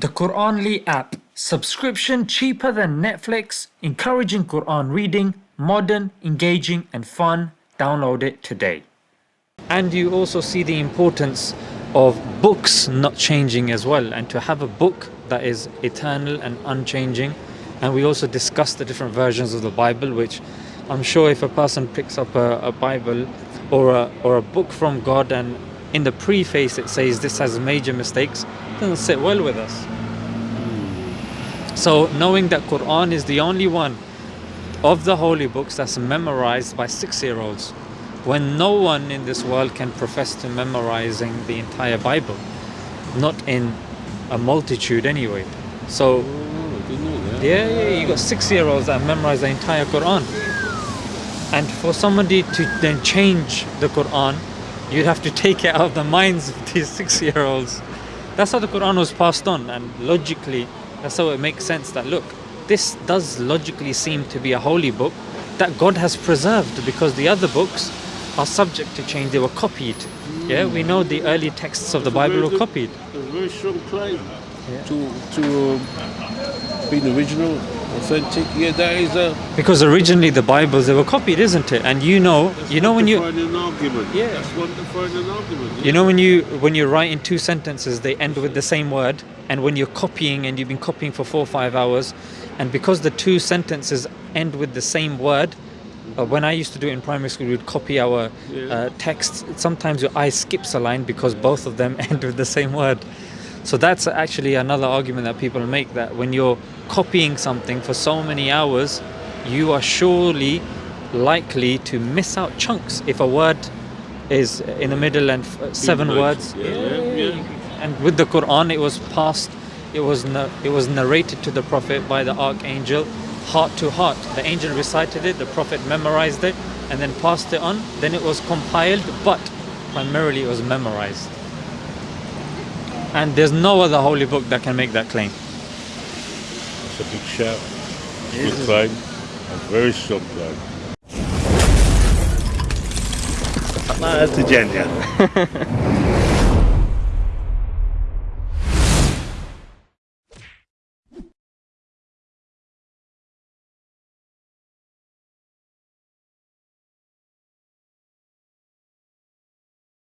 The Quranly app. Subscription cheaper than Netflix, encouraging Quran reading, modern, engaging and fun. Download it today. And you also see the importance of books not changing as well and to have a book that is eternal and unchanging. And we also discuss the different versions of the Bible which I'm sure if a person picks up a, a Bible or a, or a book from God and in the preface it says this has major mistakes, doesn't sit well with us. So knowing that Quran is the only one of the holy books that's memorized by six-year-olds when no one in this world can profess to memorizing the entire Bible not in a multitude anyway. So Oh, yeah, yeah you got six-year-olds that memorize the entire Quran. And for somebody to then change the Quran you'd have to take it out of the minds of these six-year-olds that's how the Quran was passed on and logically that's how it makes sense that look this does logically seem to be a holy book that God has preserved because the other books are subject to change. They were copied. Yeah we know the early texts of the Bible were copied. A very strong claim to to um, be original, authentic. Yeah, that is a. because originally the Bibles they were copied isn't it and you know you know when you an argument. Yeah. that's to find an argument. You know when you when you write in two sentences they end with the same word and when you're copying and you've been copying for four or five hours and because the two sentences end with the same word uh, when I used to do it in primary school we'd copy our Yeah. uh, texts sometimes your eye skips a line because both of them end with the same word so that's actually another argument that people make that when you're copying something for so many hours you are surely likely to miss out chunks. If a word is in the middle and uh, seven words Yeah, yeah, yeah. and with the Quran it was passed it was it was narrated to the prophet by the archangel heart to heart. The angel recited it the prophet memorized it and then passed it on. Then it was compiled but primarily it was memorized and there's no other holy book that can make that claim. It's a big shout. Good claim. I'm very shocked though. That's a.